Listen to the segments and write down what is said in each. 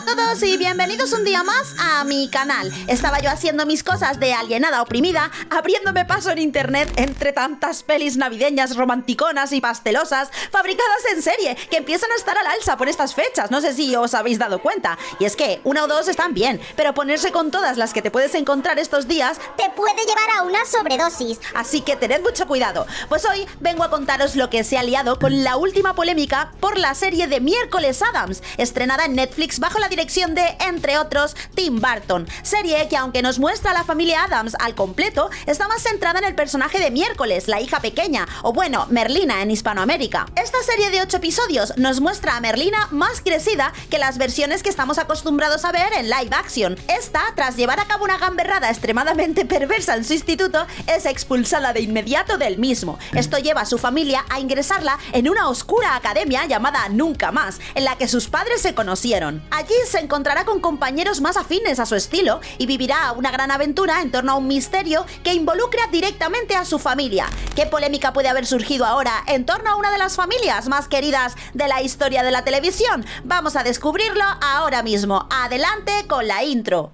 a todos y bienvenidos un día más a mi canal. Estaba yo haciendo mis cosas de alienada oprimida, abriéndome paso en internet entre tantas pelis navideñas romanticonas y pastelosas fabricadas en serie que empiezan a estar al alza por estas fechas. No sé si os habéis dado cuenta. Y es que una o dos están bien, pero ponerse con todas las que te puedes encontrar estos días te puede llevar a una sobredosis. Así que tened mucho cuidado. Pues hoy vengo a contaros lo que se ha liado con la última polémica por la serie de Miércoles Adams, estrenada en Netflix bajo la dirección de, entre otros, Tim Burton. Serie que aunque nos muestra a la familia Adams al completo, está más centrada en el personaje de Miércoles, la hija pequeña, o bueno, Merlina en Hispanoamérica. Esta serie de 8 episodios nos muestra a Merlina más crecida que las versiones que estamos acostumbrados a ver en live action. Esta, tras llevar a cabo una gamberrada extremadamente perversa en su instituto, es expulsada de inmediato del mismo. Esto lleva a su familia a ingresarla en una oscura academia llamada Nunca Más, en la que sus padres se conocieron. Allí se encontrará con compañeros más afines a su estilo y vivirá una gran aventura en torno a un misterio que involucra directamente a su familia. ¿Qué polémica puede haber surgido ahora en torno a una de las familias más queridas de la historia de la televisión? Vamos a descubrirlo ahora mismo. Adelante con la intro.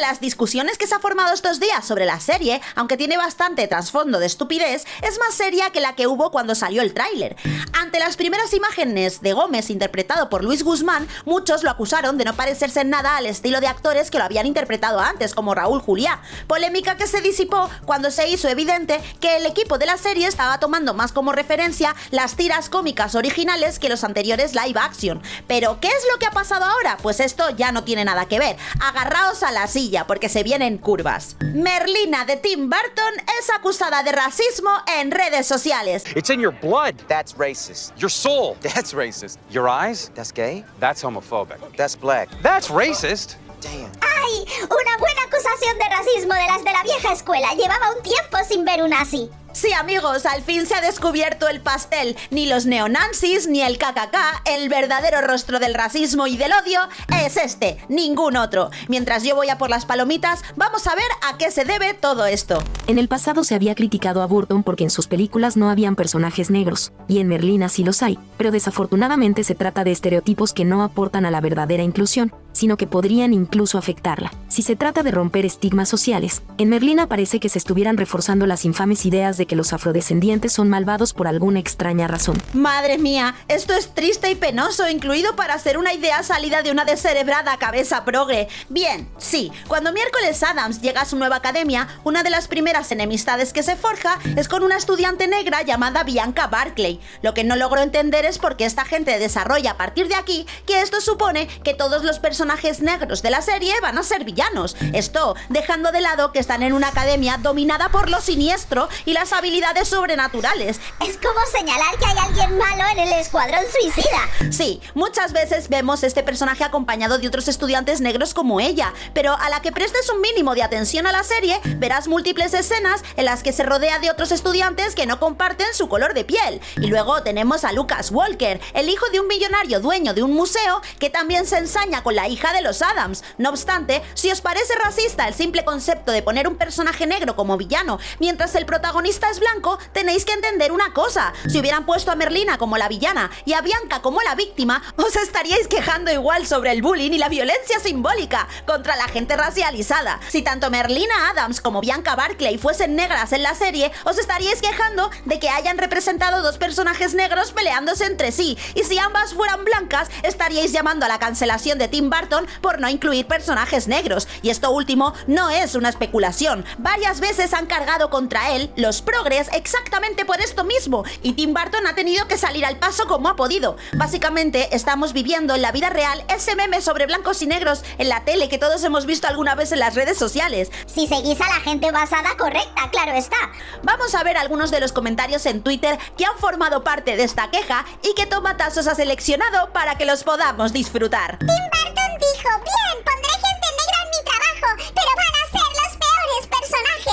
Las discusiones que se ha formado estos días sobre la serie, aunque tiene bastante trasfondo de estupidez, es más seria que la que hubo cuando salió el tráiler. Ante las primeras imágenes de Gómez interpretado por Luis Guzmán, muchos lo acusaron de no parecerse en nada al estilo de actores que lo habían interpretado antes, como Raúl Juliá. Polémica que se disipó cuando se hizo evidente que el equipo de la serie estaba tomando más como referencia las tiras cómicas originales que los anteriores live action. Pero, ¿qué es lo que ha pasado ahora? Pues esto ya no tiene nada que ver. Agarraos a la silla porque se vienen curvas. Merlina de Tim Burton es acusada de racismo en redes sociales. It's in your blood. That's racist. Your soul. That's racist. Your eyes. That's gay. That's homophobic. That's black. That's racist. Damn. ¡Ay! Una buena acusación de racismo de las de la vieja escuela. Llevaba un tiempo sin ver una así. Sí, amigos, al fin se ha descubierto el pastel. Ni los neonazis ni el KKK, el verdadero rostro del racismo y del odio, es este, ningún otro. Mientras yo voy a por las palomitas, vamos a ver a qué se debe todo esto. En el pasado se había criticado a Burton porque en sus películas no habían personajes negros, y en Merlina sí los hay, pero desafortunadamente se trata de estereotipos que no aportan a la verdadera inclusión, sino que podrían incluso afectarla. Si se trata de romper estigmas sociales, en Merlina parece que se estuvieran reforzando las infames ideas de que los afrodescendientes son malvados por alguna extraña razón. Madre mía, esto es triste y penoso, incluido para hacer una idea salida de una descerebrada cabeza progre. Bien, sí, cuando miércoles Adams llega a su nueva academia, una de las primeras enemistades que se forja es con una estudiante negra llamada Bianca Barclay. Lo que no logro entender es por qué esta gente desarrolla a partir de aquí que esto supone que todos los personajes negros de la serie van a ser villanos. Esto dejando de lado que están en una academia dominada por lo siniestro y las habilidades sobrenaturales. Es como señalar que hay alguien malo en el escuadrón suicida. Sí, muchas veces vemos este personaje acompañado de otros estudiantes negros como ella, pero a la que prestes un mínimo de atención a la serie, verás múltiples escenas en las que se rodea de otros estudiantes que no comparten su color de piel. Y luego tenemos a Lucas Walker, el hijo de un millonario dueño de un museo que también se ensaña con la hija de los Adams. No obstante, si os parece racista el simple concepto de poner un personaje negro como villano mientras el protagonista es blanco, tenéis que entender una cosa. Si hubieran puesto a Merlina como la villana y a Bianca como la víctima, os estaríais quejando igual sobre el bullying y la violencia simbólica contra la gente racializada. Si tanto Merlina Adams como Bianca Barclay fuesen negras en la serie, os estaríais quejando de que hayan representado dos personajes negros peleándose entre sí. Y si ambas fueran blancas, estaríais llamando a la cancelación de Tim Burton por no incluir personajes negros. Y esto último no es una especulación. Varias veces han cargado contra él los progres exactamente por esto mismo y Tim Burton ha tenido que salir al paso como ha podido. Básicamente estamos viviendo en la vida real ese meme sobre blancos y negros en la tele que todos hemos visto alguna vez en las redes sociales. Si seguís a la gente basada correcta, claro está. Vamos a ver algunos de los comentarios en Twitter que han formado parte de esta queja y que Tomatazos ha seleccionado para que los podamos disfrutar. Tim Burton dijo, bien, pondré gente negra en mi trabajo, pero van a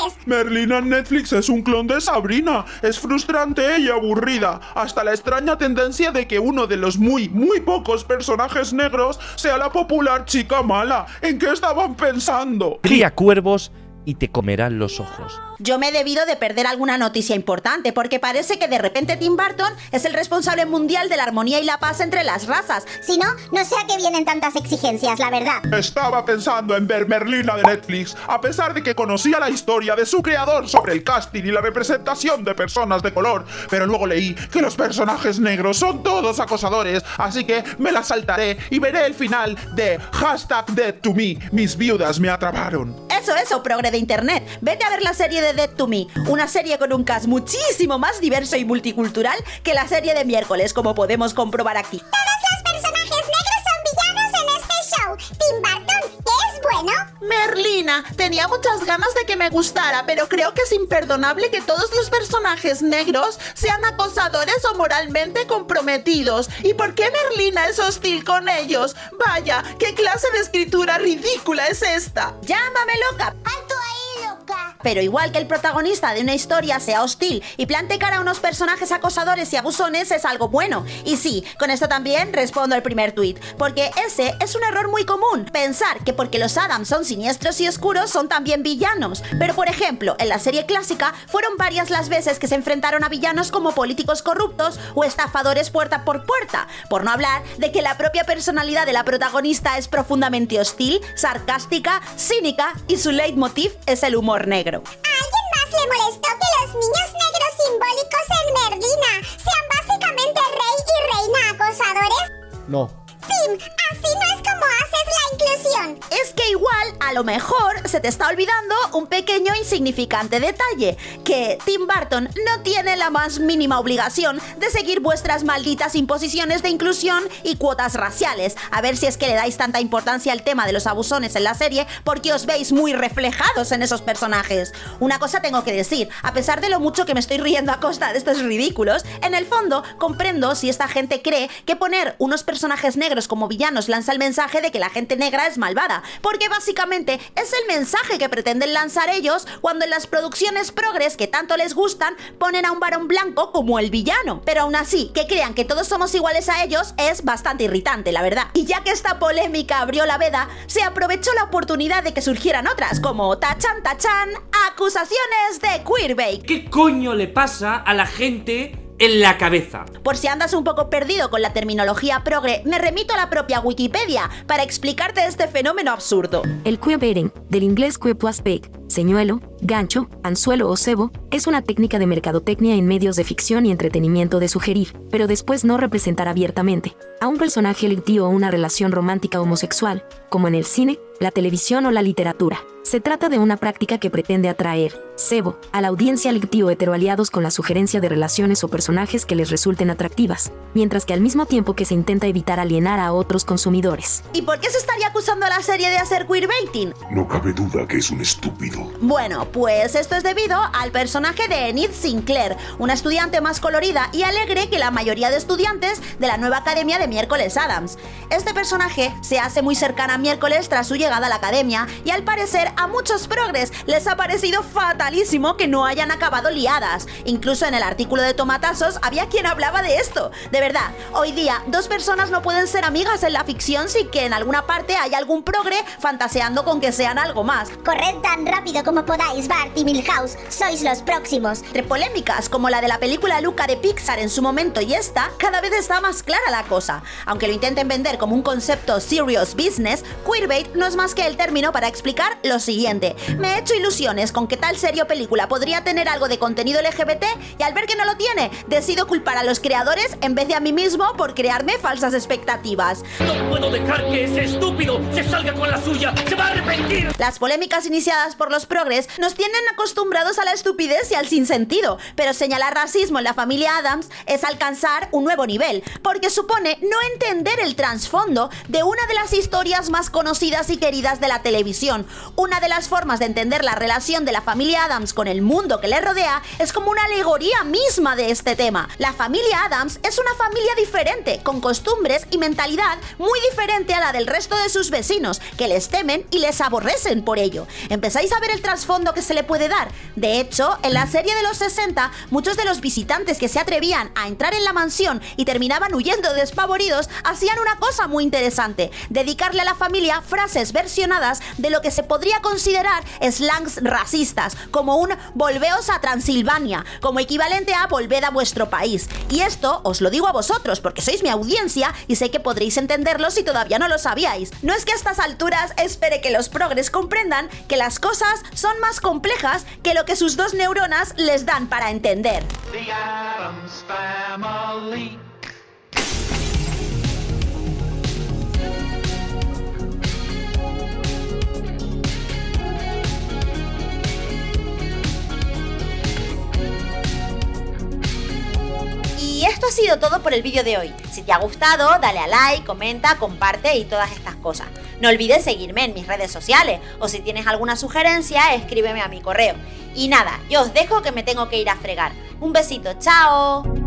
personajes. Merlina en Netflix es un clon de Sabrina. Es frustrante y aburrida. Hasta la extraña tendencia de que uno de los muy, muy pocos personajes negros sea la popular chica mala. ¿En qué estaban pensando? Cría cuervos y te comerán los ojos. Yo me he debido de perder alguna noticia importante, porque parece que de repente Tim Burton es el responsable mundial de la armonía y la paz entre las razas. Si no, no sé a qué vienen tantas exigencias, la verdad. Estaba pensando en ver Merlina de Netflix, a pesar de que conocía la historia de su creador sobre el casting y la representación de personas de color, pero luego leí que los personajes negros son todos acosadores, así que me la saltaré y veré el final de hashtag Dead to Me, mis viudas me atraparon. Eso, eso, progre de internet. Vete a ver la serie de Dead to Me, una serie con un cast muchísimo más diverso y multicultural que la serie de miércoles, como podemos comprobar aquí. Bueno. Merlina, tenía muchas ganas de que me gustara, pero creo que es imperdonable que todos los personajes negros sean acosadores o moralmente comprometidos. ¿Y por qué Merlina es hostil con ellos? Vaya, ¿qué clase de escritura ridícula es esta? ¡Llámame loca! Pero igual que el protagonista de una historia sea hostil y plante cara a unos personajes acosadores y abusones es algo bueno. Y sí, con esto también respondo al primer tuit, porque ese es un error muy común, pensar que porque los Adams son siniestros y oscuros son también villanos. Pero por ejemplo, en la serie clásica fueron varias las veces que se enfrentaron a villanos como políticos corruptos o estafadores puerta por puerta, por no hablar de que la propia personalidad de la protagonista es profundamente hostil, sarcástica, cínica y su leitmotiv es el humor negro. ¿A alguien más le molestó que los niños negros simbólicos en Merlina sean básicamente rey y reina acosadores? No. Que igual, a lo mejor, se te está olvidando un pequeño insignificante detalle, que Tim Burton no tiene la más mínima obligación de seguir vuestras malditas imposiciones de inclusión y cuotas raciales. A ver si es que le dais tanta importancia al tema de los abusones en la serie, porque os veis muy reflejados en esos personajes. Una cosa tengo que decir, a pesar de lo mucho que me estoy riendo a costa de estos ridículos, en el fondo comprendo si esta gente cree que poner unos personajes negros como villanos lanza el mensaje de que la gente negra es malvada, porque básicamente es el mensaje que pretenden lanzar ellos cuando en las producciones progres que tanto les gustan ponen a un varón blanco como el villano. Pero aún así, que crean que todos somos iguales a ellos es bastante irritante, la verdad. Y ya que esta polémica abrió la veda, se aprovechó la oportunidad de que surgieran otras, como tachan tachan, acusaciones de queerbait. ¿Qué coño le pasa a la gente en la cabeza? Por si andas un poco perdido con la terminología progre, me remito a la propia Wikipedia para explicarte este fenómeno absurdo. El queerbaiting, del inglés queer plus bait, señuelo, gancho, anzuelo o cebo, es una técnica de mercadotecnia en medios de ficción y entretenimiento de sugerir, pero después no representar abiertamente, a un personaje electivo o una relación romántica homosexual, como en el cine, la televisión o la literatura. Se trata de una práctica que pretende atraer, cebo, a la audiencia lectio heteroaliados con la sugerencia de relaciones o personajes que les resulten atractivas, mientras que al mismo tiempo que se intenta evitar alienar a otros consumidores. ¿Y por qué se estaría acusando a la serie de hacer queerbaiting? No cabe duda que es un estúpido. Bueno, pues esto es debido al personaje de Enid Sinclair, una estudiante más colorida y alegre que la mayoría de estudiantes de la nueva academia de Miércoles Adams. Este personaje se hace muy cercana a Miércoles tras su llegada a la academia y al parecer a muchos progres les ha parecido fatalísimo que no hayan acabado liadas. Incluso en el artículo de Tomatazos había quien hablaba de esto. De verdad, hoy día dos personas no pueden ser amigas en la ficción sin que en alguna parte haya algún progre fantaseando con que sean algo más. Corred tan rápido como podáis, Bart y Milhouse. Sois los próximos. Entre polémicas como la de la película Luca de Pixar en su momento y esta, cada vez está más clara la cosa. Aunque lo intenten vender como un concepto serious business, queerbait no es más que el término para explicar lo siguiente. Me he hecho ilusiones con que tal serie o película podría tener algo de contenido LGBT y al ver que no lo tiene, decido culpar a los creadores en vez de a mí mismo por crearme falsas expectativas. No puedo dejar que ese estúpido se salga con la suya. Se va a arrepentir. Las polémicas iniciadas por los progres nos tienen acostumbrados a la estupidez y al sinsentido, pero señalar racismo en la familia Adams es alcanzar un nuevo nivel, porque supone no entender el trasfondo de una de las historias más conocidas y queridas de la televisión. Una de las formas de entender la relación de la familia Adams con el mundo que le rodea es como una alegoría misma de este tema. La familia Adams es una familia diferente, con costumbres y mentalidad muy diferente a la del resto de sus vecinos, que les temen y les aborrecen por ello. ¿Empezáis a ver el trasfondo que se le puede dar. De hecho, en la serie de los 60, muchos de los visitantes que se atrevían a entrar en la mansión y terminaban huyendo despavoridos hacían una cosa muy interesante, dedicarle a la familia frases versionadas de lo que se podría considerar slangs racistas, como un volveos a Transilvania, como equivalente a volved a vuestro país. Y esto os lo digo a vosotros porque sois mi audiencia y sé que podréis entenderlo si todavía no lo sabíais. No es que a estas alturas espere que los progres comprendan que las cosas son más complejas que lo que sus dos neuronas les dan para entender. Y esto ha sido todo por el vídeo de hoy. Si te ha gustado, dale a like, comenta, comparte y todas estas cosas. No olvides seguirme en mis redes sociales o si tienes alguna sugerencia, escríbeme a mi correo. Y nada, yo os dejo que me tengo que ir a fregar. Un besito, chao.